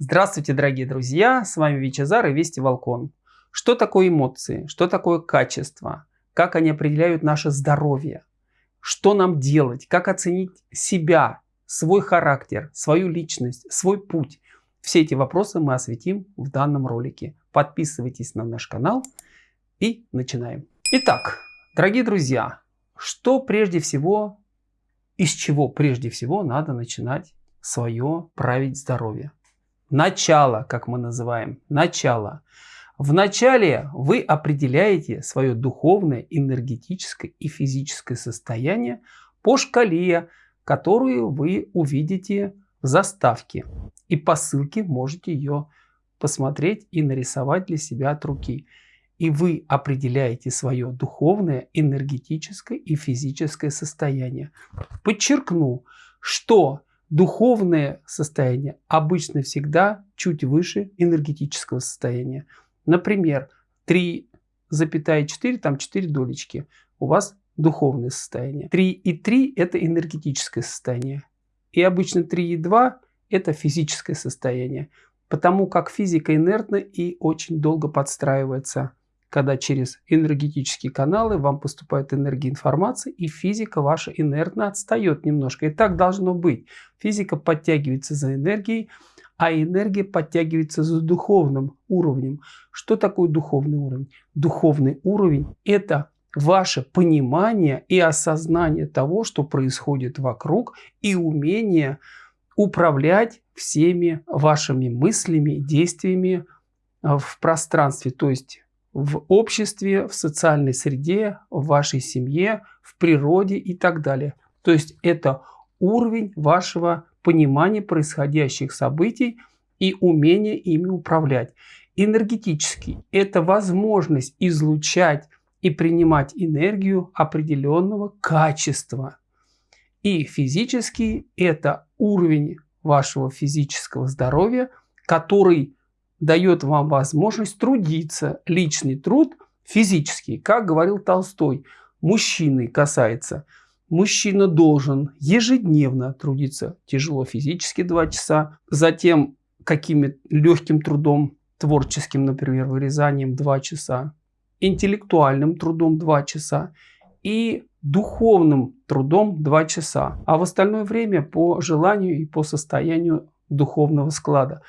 Здравствуйте, дорогие друзья! С вами Вичезар и Вести Волкон. Что такое эмоции? Что такое качество? Как они определяют наше здоровье? Что нам делать? Как оценить себя, свой характер, свою личность, свой путь? Все эти вопросы мы осветим в данном ролике. Подписывайтесь на наш канал и начинаем. Итак, дорогие друзья, что прежде всего, из чего прежде всего надо начинать свое править здоровье? Начало, как мы называем, начало. В начале вы определяете свое духовное, энергетическое и физическое состояние по шкале, которую вы увидите в заставке. И по ссылке можете ее посмотреть и нарисовать для себя от руки. И вы определяете свое духовное, энергетическое и физическое состояние. Подчеркну, что духовное состояние обычно всегда чуть выше энергетического состояния. Например, 3,4, там 4 долечки. У вас духовное состояние. 3,3 это энергетическое состояние. И обычно 3,2 это физическое состояние. Потому как физика инертна и очень долго подстраивается, когда через энергетические каналы вам поступает энергия информации, и физика ваша инертно отстает немножко. И так должно быть. Физика подтягивается за энергией, а энергия подтягивается за духовным уровнем. Что такое духовный уровень? Духовный уровень – это ваше понимание и осознание того, что происходит вокруг, и умение управлять всеми вашими мыслями, действиями а, в пространстве, то есть в обществе, в социальной среде, в вашей семье, в природе и так далее. То есть это уровень вашего понимания происходящих событий и умение ими управлять. Энергетический – это возможность излучать и принимать энергию определенного качества. И физический – это уровень вашего физического здоровья, который дает вам возможность трудиться. Личный труд физический, как говорил Толстой, мужчины касается. Мужчина должен ежедневно трудиться тяжело физически 2 часа, затем каким легким трудом, творческим, например, вырезанием 2 часа, интеллектуальным трудом 2 часа и духовным трудом 2 часа, а в остальное время по желанию и по состоянию духовного склада.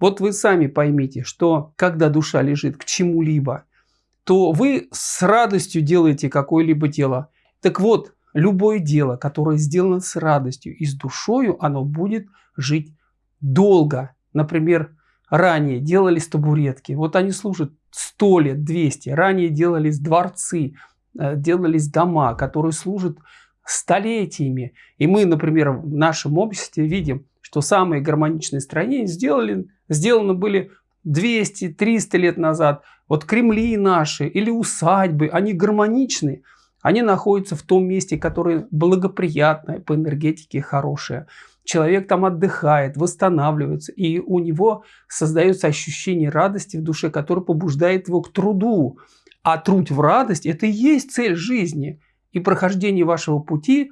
Вот вы сами поймите, что когда душа лежит к чему-либо, то вы с радостью делаете какое-либо дело. Так вот, любое дело, которое сделано с радостью и с душою, оно будет жить долго. Например, ранее делались табуретки. Вот они служат 100 лет, 200. Ранее делались дворцы, э, делались дома, которые служат столетиями. И мы, например, в нашем обществе видим, что самые гармоничные строения сделали, сделаны были 200-300 лет назад. Вот Кремли наши или усадьбы, они гармоничны. Они находятся в том месте, которое благоприятное по энергетике, хорошее. Человек там отдыхает, восстанавливается, и у него создается ощущение радости в душе, которое побуждает его к труду. А труд в радость – это и есть цель жизни. И прохождение вашего пути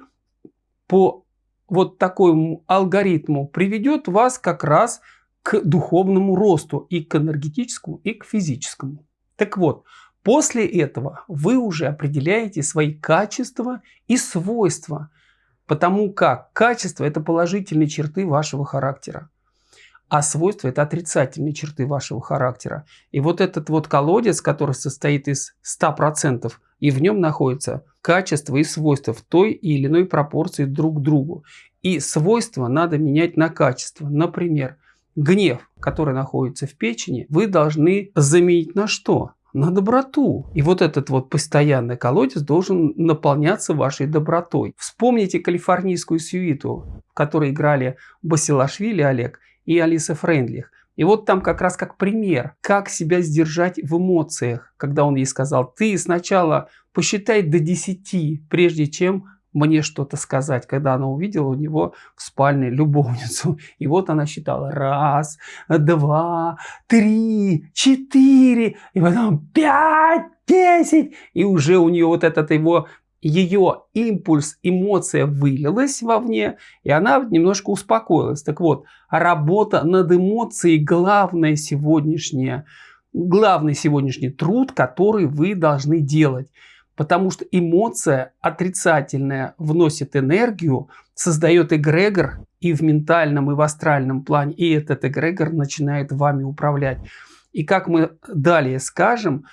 по вот такому алгоритму приведет вас как раз к духовному росту и к энергетическому, и к физическому. Так вот, после этого вы уже определяете свои качества и свойства, потому как качество – это положительные черты вашего характера, а свойства – это отрицательные черты вашего характера. И вот этот вот колодец, который состоит из 100%, и в нем находятся качества и свойства в той или иной пропорции друг к другу. И свойства надо менять на качество. Например, гнев, который находится в печени, вы должны заменить на что? На доброту. И вот этот вот постоянный колодец должен наполняться вашей добротой. Вспомните калифорнийскую сюиту, в которой играли Басилашвили Олег и Алиса Френдлих. И вот там как раз как пример, как себя сдержать в эмоциях, когда он ей сказал, ты сначала посчитай до 10, прежде чем мне что-то сказать, когда она увидела у него в спальне любовницу. И вот она считала раз, два, три, четыре, и потом пять, десять. И уже у нее вот этот его ее импульс, эмоция вылилась вовне, и она немножко успокоилась. Так вот, работа над эмоцией главная сегодняшняя, главный сегодняшний труд, который вы должны делать. Потому что эмоция отрицательная вносит энергию, создает эгрегор и в ментальном, и в астральном плане, и этот эгрегор начинает вами управлять. И как мы далее скажем,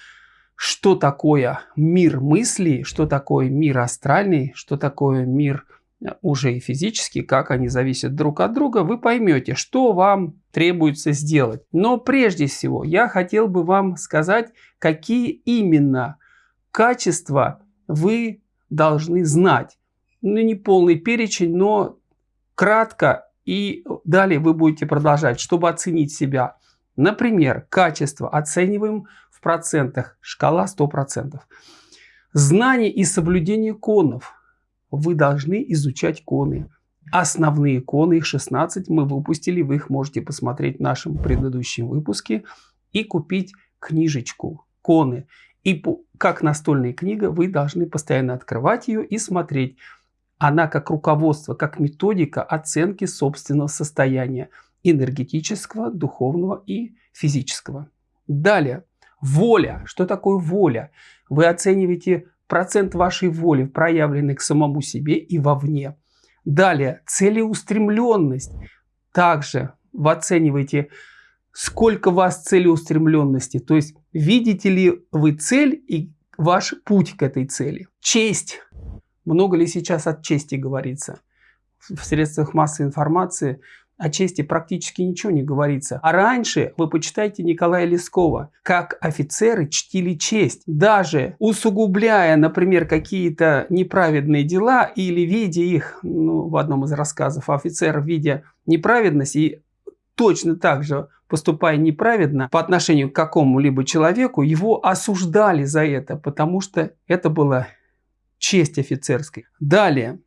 что такое мир мыслей, что такое мир астральный, что такое мир э, уже и физический, как они зависят друг от друга, вы поймете, что вам требуется сделать. Но прежде всего я хотел бы вам сказать, какие именно качества вы должны знать. Ну, не полный перечень, но кратко, и далее вы будете продолжать, чтобы оценить себя. Например, качество оцениваем процентах, шкала 100%. Знание и соблюдение конов. Вы должны изучать коны. Основные коны, их 16 мы выпустили, вы их можете посмотреть в нашем предыдущем выпуске и купить книжечку «Коны». И как настольная книга вы должны постоянно открывать ее и смотреть. Она как руководство, как методика оценки собственного состояния энергетического, духовного и физического. Далее, воля. Что такое воля? Вы оцениваете процент вашей воли, проявленный к самому себе и вовне. Далее, целеустремленность. Также вы оцениваете, сколько у вас целеустремленности. То есть, видите ли вы цель и ваш путь к этой цели. Честь. Много ли сейчас от чести говорится? В средствах массовой информации о чести практически ничего не говорится. А раньше вы почитайте Николая Лескова, как офицеры чтили честь, даже усугубляя, например, какие-то неправедные дела или видя их, ну, в одном из рассказов, офицер, видя неправедность и точно так же поступая неправедно по отношению к какому-либо человеку, его осуждали за это, потому что это была честь офицерской. Далее,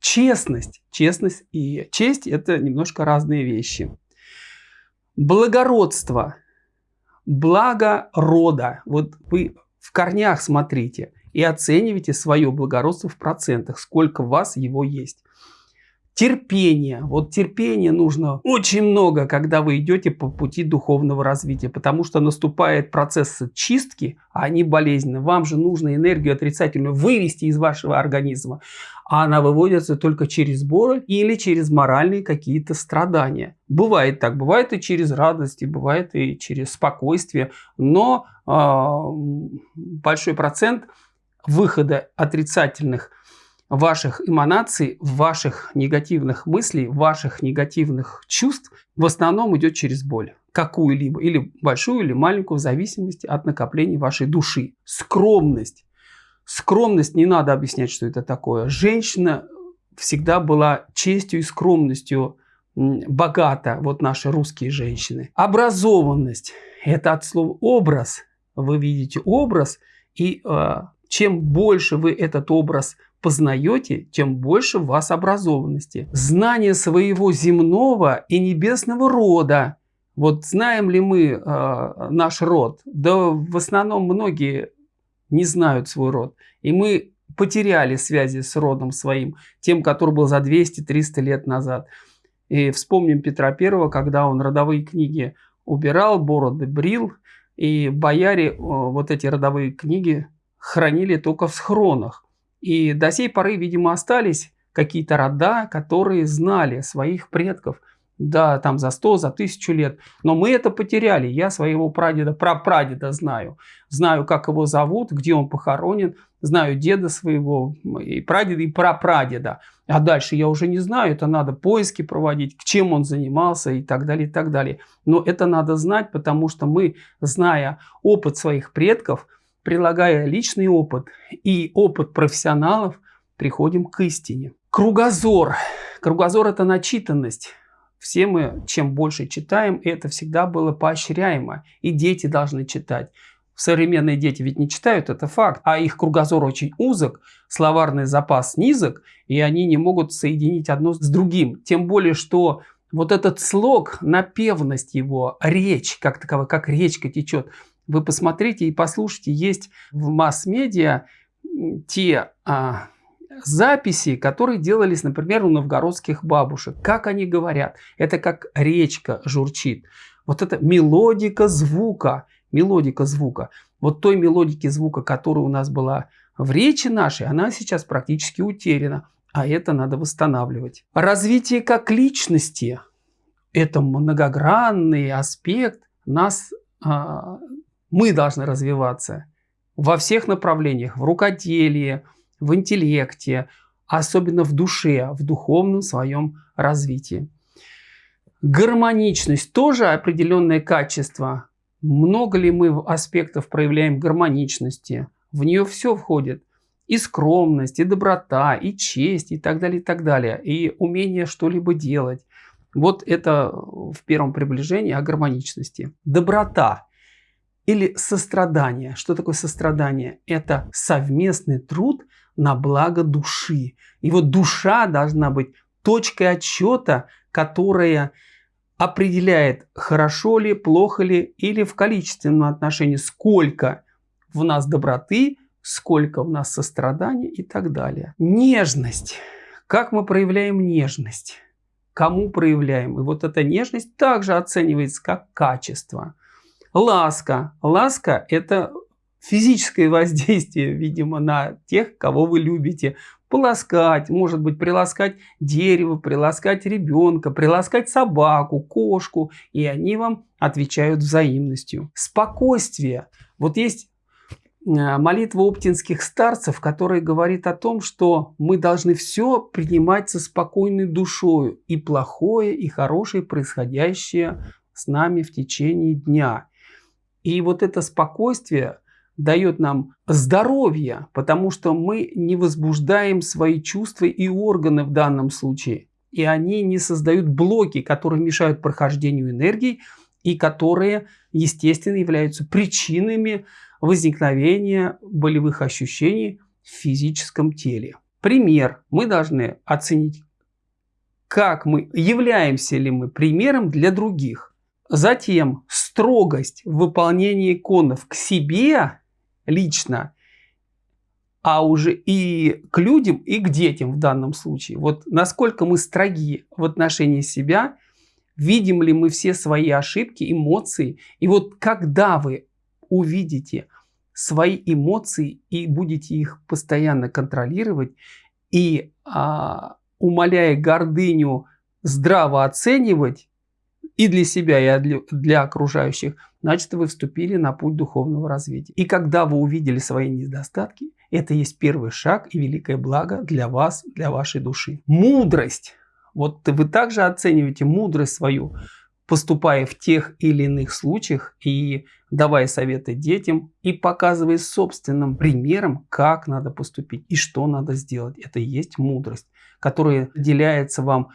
честность. Честность и честь – это немножко разные вещи. Благородство, благо рода. Вот вы в корнях смотрите и оцениваете свое благородство в процентах, сколько у вас его есть. Терпение. Вот терпения нужно очень много, когда вы идете по пути духовного развития, потому что наступает процесс чистки, а они болезненны. Вам же нужно энергию отрицательную вывести из вашего организма, а она выводится только через боль или через моральные какие-то страдания. Бывает так, бывает и через радость, и бывает и через спокойствие, но э, большой процент выхода отрицательных ваших эманаций, ваших негативных мыслей, ваших негативных чувств в основном идет через боль. Какую-либо, или большую, или маленькую, в зависимости от накопления вашей души. Скромность. Скромность, не надо объяснять, что это такое. Женщина всегда была честью и скромностью богата, вот наши русские женщины. Образованность. Это от слова образ. Вы видите образ, и э, чем больше вы этот образ познаете, тем больше в вас образованности. Знание своего земного и небесного рода. Вот знаем ли мы э, наш род? Да в основном многие не знают свой род. И мы потеряли связи с родом своим, тем, который был за 200-300 лет назад. И вспомним Петра Первого, когда он родовые книги убирал, бороды брил, и бояре вот эти родовые книги хранили только в схронах. И до сей поры, видимо, остались какие-то рода, которые знали своих предков. Да, там за 100, за 1000 лет. Но мы это потеряли. Я своего прадеда, прапрадеда знаю. Знаю, как его зовут, где он похоронен. Знаю деда своего, и прадеда, и прапрадеда. А дальше я уже не знаю. Это надо поиски проводить, к чем он занимался и так далее, и так далее. Но это надо знать, потому что мы, зная опыт своих предков, прилагая личный опыт и опыт профессионалов, приходим к истине. Кругозор. Кругозор – это начитанность. Все мы, чем больше читаем, это всегда было поощряемо. И дети должны читать. Современные дети ведь не читают, это факт. А их кругозор очень узок, словарный запас низок, и они не могут соединить одно с другим. Тем более, что вот этот слог, напевность его, речь как таковая, как речка течет, вы посмотрите и послушайте, есть в масс-медиа те а, записи, которые делались, например, у новгородских бабушек. Как они говорят? Это как речка журчит. Вот это мелодика звука, мелодика звука. Вот той мелодики звука, которая у нас была в речи нашей, она сейчас практически утеряна. А это надо восстанавливать. Развитие как личности – это многогранный аспект. Нас, а, мы должны развиваться во всех направлениях. В рукоделии, в интеллекте, особенно в душе, в духовном своем развитии. Гармоничность тоже определенное качество. Много ли мы аспектов проявляем гармоничности? В нее все входит. И скромность, и доброта, и честь, и так далее, и так далее. И умение что-либо делать. Вот это в первом приближении о гармоничности. Доброта или сострадание. Что такое сострадание? Это совместный труд на благо души. И вот душа должна быть точкой отчета, которая определяет, хорошо ли, плохо ли, или в количественном отношении, сколько в нас доброты, сколько в нас сострадания и так далее. Нежность. Как мы проявляем нежность? Кому проявляем? И вот эта нежность также оценивается как качество. Ласка. Ласка – это физическое воздействие, видимо, на тех, кого вы любите. Полоскать, может быть, приласкать дерево, приласкать ребенка, приласкать собаку, кошку, и они вам отвечают взаимностью. Спокойствие. Вот есть э, молитва оптинских старцев, которая говорит о том, что мы должны все принимать со спокойной душой, и плохое, и хорошее, происходящее с нами в течение дня. И вот это спокойствие дает нам здоровье, потому что мы не возбуждаем свои чувства и органы в данном случае. И они не создают блоки, которые мешают прохождению энергии и которые, естественно, являются причинами возникновения болевых ощущений в физическом теле. Пример. Мы должны оценить, как мы, являемся ли мы примером для других. Затем строгость в выполнении иконов к себе лично, а уже и к людям, и к детям в данном случае. Вот насколько мы строги в отношении себя, видим ли мы все свои ошибки, эмоции. И вот когда вы увидите свои эмоции и будете их постоянно контролировать, и а, умоляя гордыню здраво оценивать, и для себя, и для, окружающих, значит, вы вступили на путь духовного развития. И когда вы увидели свои недостатки, это есть первый шаг и великое благо для вас, для вашей души. Мудрость. Вот вы также оцениваете мудрость свою, поступая в тех или иных случаях и давая советы детям и показывая собственным примером, как надо поступить и что надо сделать. Это и есть мудрость, которая деляется вам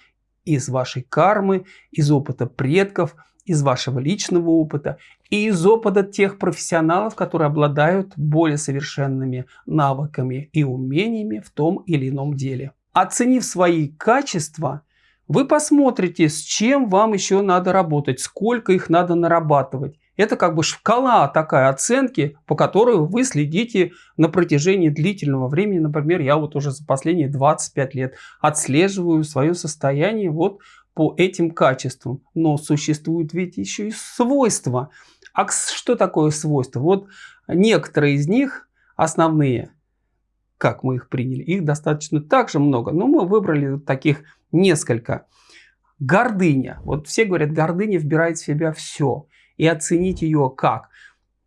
из вашей кармы, из опыта предков, из вашего личного опыта и из опыта тех профессионалов, которые обладают более совершенными навыками и умениями в том или ином деле. Оценив свои качества, вы посмотрите, с чем вам еще надо работать, сколько их надо нарабатывать. Это как бы шкала такая оценки, по которой вы следите на протяжении длительного времени. Например, я вот уже за последние 25 лет отслеживаю свое состояние вот по этим качествам. Но существуют ведь еще и свойства. А что такое свойства? Вот некоторые из них основные, как мы их приняли, их достаточно также много, но мы выбрали таких несколько. Гордыня. Вот все говорят, гордыня вбирает в себя все и оценить ее как?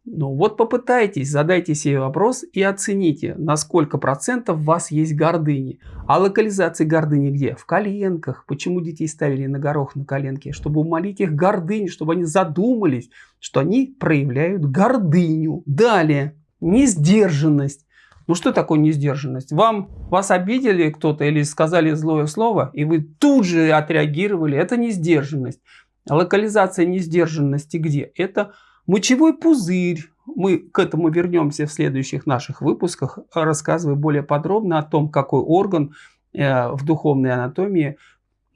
Ну вот попытайтесь, задайте себе вопрос и оцените, на сколько процентов у вас есть гордыни. А локализация гордыни где? В коленках. Почему детей ставили на горох на коленке? Чтобы умолить их гордыню, чтобы они задумались, что они проявляют гордыню. Далее, несдержанность. Ну что такое несдержанность? Вам, вас обидели кто-то или сказали злое слово, и вы тут же отреагировали. Это несдержанность. Локализация несдержанности где? Это мочевой пузырь. Мы к этому вернемся в следующих наших выпусках, рассказывая более подробно о том, какой орган э, в духовной анатомии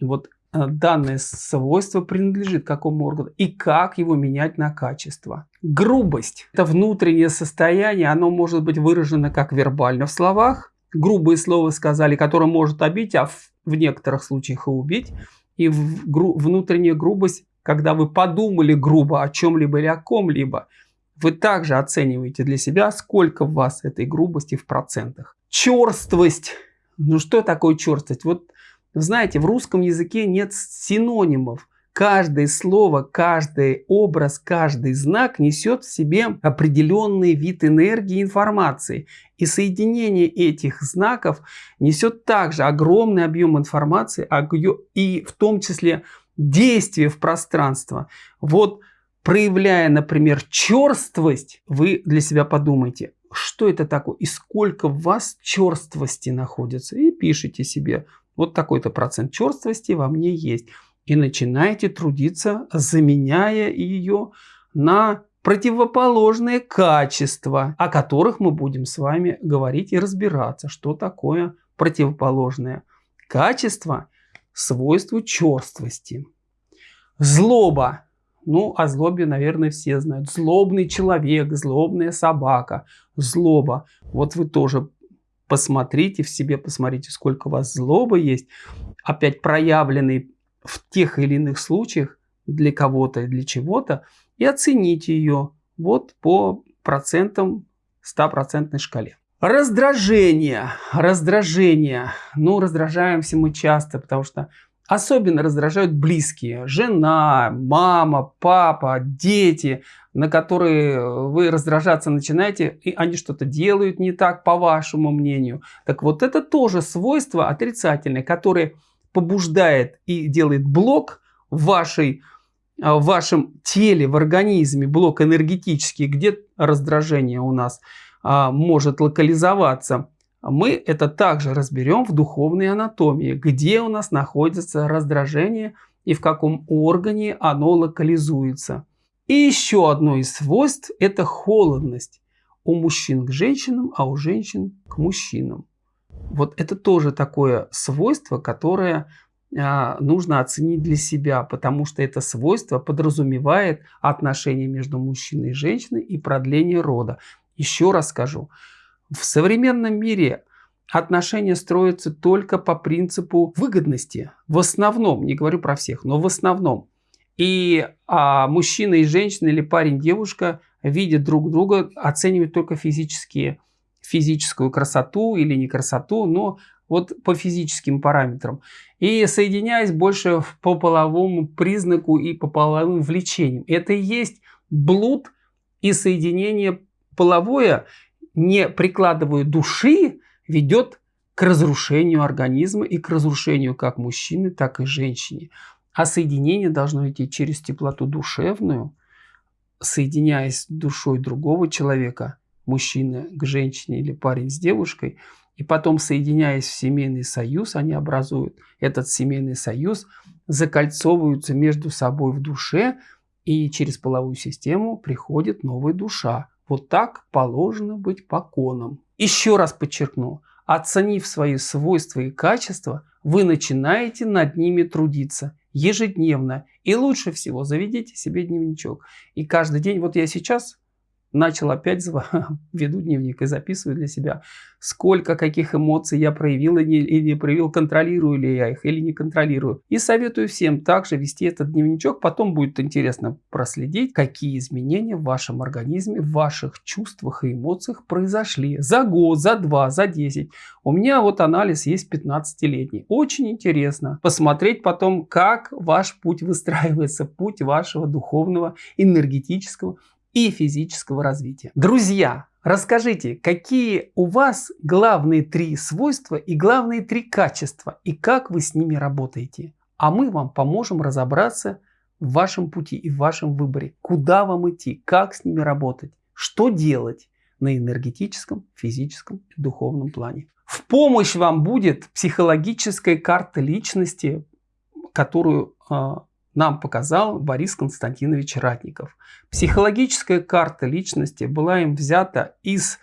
вот э, данное свойство принадлежит какому органу и как его менять на качество. Грубость – это внутреннее состояние, оно может быть выражено как вербально в словах, грубые слова сказали, которое может обидеть, а в, в некоторых случаях и убить. И гру, внутренняя грубость, когда вы подумали грубо о чем-либо или о ком-либо, вы также оцениваете для себя, сколько в вас этой грубости в процентах. Черствость. Ну что такое черствость? Вот знаете, в русском языке нет синонимов. Каждое слово, каждый образ, каждый знак несет в себе определенный вид энергии информации. И соединение этих знаков несет также огромный объем информации, и в том числе действие в пространство. Вот проявляя, например, черствость, вы для себя подумайте, что это такое и сколько в вас черствости находится. И пишите себе, вот такой-то процент черствости во мне есть и начинаете трудиться, заменяя ее на противоположные качества, о которых мы будем с вами говорить и разбираться, что такое противоположное качество, свойство черствости. Злоба. Ну, о злобе, наверное, все знают. Злобный человек, злобная собака, злоба. Вот вы тоже посмотрите в себе, посмотрите, сколько у вас злобы есть. Опять проявленный в тех или иных случаях для кого-то и для чего-то и оцените ее вот по процентам 100% шкале. Раздражение. Раздражение. Ну, раздражаемся мы часто, потому что особенно раздражают близкие. Жена, мама, папа, дети, на которые вы раздражаться начинаете, и они что-то делают не так, по вашему мнению. Так вот, это тоже свойство отрицательное, которое побуждает и делает блок в, вашей, а, в вашем теле, в организме, блок энергетический, где раздражение у нас а, может локализоваться. Мы это также разберем в духовной анатомии, где у нас находится раздражение и в каком органе оно локализуется. И еще одно из свойств – это холодность. У мужчин к женщинам, а у женщин к мужчинам. Вот это тоже такое свойство, которое а, нужно оценить для себя, потому что это свойство подразумевает отношения между мужчиной и женщиной и продление рода. Еще раз скажу, в современном мире отношения строятся только по принципу выгодности. В основном, не говорю про всех, но в основном. И а, мужчина и женщина или парень-девушка видят друг друга, оценивают только физические физическую красоту или не красоту, но вот по физическим параметрам. И соединяясь больше по половому признаку и по половым влечениям. Это и есть блуд и соединение половое, не прикладывая души, ведет к разрушению организма и к разрушению как мужчины, так и женщины. А соединение должно идти через теплоту душевную, соединяясь с душой другого человека, мужчина к женщине или парень с девушкой, и потом, соединяясь в семейный союз, они образуют этот семейный союз, закольцовываются между собой в душе, и через половую систему приходит новая душа. Вот так положено быть по конам. Еще раз подчеркну, оценив свои свойства и качества, вы начинаете над ними трудиться ежедневно. И лучше всего заведите себе дневничок. И каждый день, вот я сейчас начал опять веду дневник и записываю для себя, сколько каких эмоций я проявил или не проявил, контролирую ли я их или не контролирую. И советую всем также вести этот дневничок, потом будет интересно проследить, какие изменения в вашем организме, в ваших чувствах и эмоциях произошли за год, за два, за десять. У меня вот анализ есть 15-летний. Очень интересно посмотреть потом, как ваш путь выстраивается, путь вашего духовного, энергетического и физического развития. Друзья, расскажите, какие у вас главные три свойства и главные три качества, и как вы с ними работаете. А мы вам поможем разобраться в вашем пути и в вашем выборе, куда вам идти, как с ними работать, что делать на энергетическом, физическом и духовном плане. В помощь вам будет психологическая карта личности, которую а, нам показал Борис Константинович Ратников. Психологическая карта личности была им взята из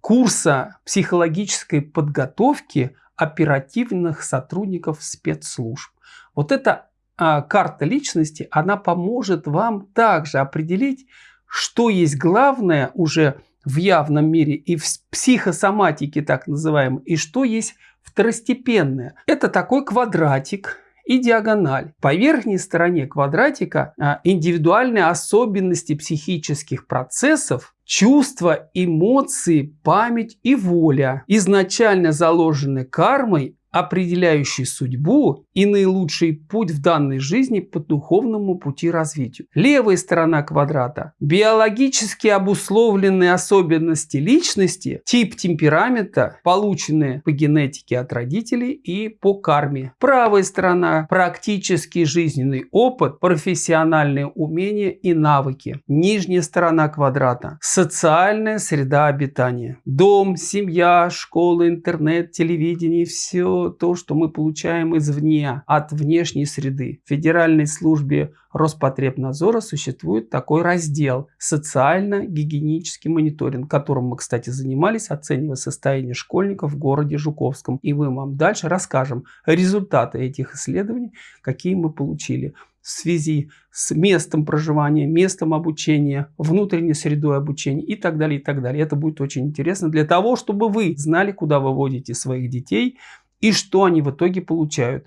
курса психологической подготовки оперативных сотрудников спецслужб. Вот эта а, карта личности, она поможет вам также определить, что есть главное уже в явном мире и в психосоматике так называемой, и что есть второстепенное. Это такой квадратик, и диагональ. По верхней стороне квадратика а, индивидуальные особенности психических процессов, чувства, эмоции, память и воля, изначально заложены кармой определяющий судьбу и наилучший путь в данной жизни по духовному пути развитию. Левая сторона квадрата – биологически обусловленные особенности личности, тип темперамента, полученные по генетике от родителей и по карме. Правая сторона – практический жизненный опыт, профессиональные умения и навыки. Нижняя сторона квадрата – социальная среда обитания. Дом, семья, школа, интернет, телевидение – все то, что мы получаем извне, от внешней среды. В Федеральной службе Роспотребнадзора существует такой раздел «Социально-гигиенический мониторинг», которым мы, кстати, занимались, оценивая состояние школьников в городе Жуковском. И мы вам дальше расскажем результаты этих исследований, какие мы получили в связи с местом проживания, местом обучения, внутренней средой обучения и так далее, и так далее. Это будет очень интересно для того, чтобы вы знали, куда вы водите своих детей, и что они в итоге получают?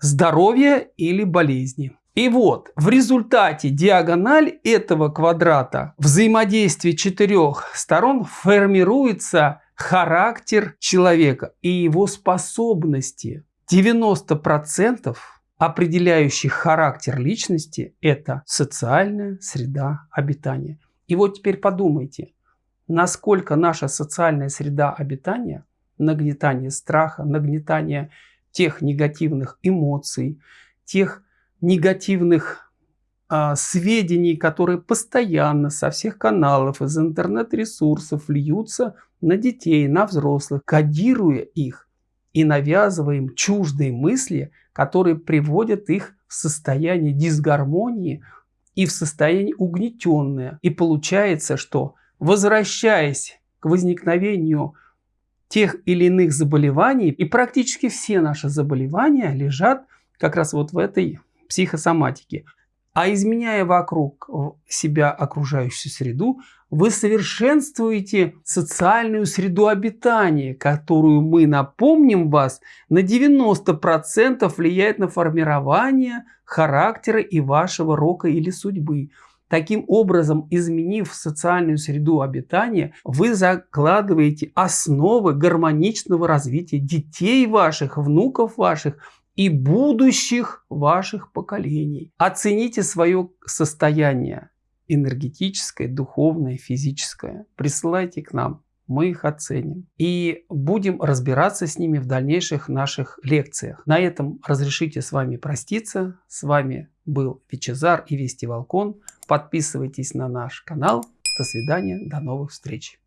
Здоровье или болезни. И вот, в результате диагональ этого квадрата взаимодействия четырех сторон формируется характер человека и его способности. 90% определяющих характер личности – это социальная среда обитания. И вот теперь подумайте, насколько наша социальная среда обитания нагнетание страха, нагнетание тех негативных эмоций, тех негативных а, сведений, которые постоянно со всех каналов, из интернет-ресурсов льются на детей, на взрослых, кодируя их и навязывая им чуждые мысли, которые приводят их в состояние дисгармонии и в состояние угнетенное. И получается, что возвращаясь к возникновению тех или иных заболеваний. И практически все наши заболевания лежат как раз вот в этой психосоматике. А изменяя вокруг себя окружающую среду, вы совершенствуете социальную среду обитания, которую мы, напомним вас, на 90% влияет на формирование характера и вашего рока или судьбы. Таким образом, изменив социальную среду обитания, вы закладываете основы гармоничного развития детей ваших, внуков ваших и будущих ваших поколений. Оцените свое состояние энергетическое, духовное, физическое. Присылайте к нам мы их оценим. И будем разбираться с ними в дальнейших наших лекциях. На этом разрешите с вами проститься. С вами был Вичезар и Вести Волкон. Подписывайтесь на наш канал. До свидания, до новых встреч.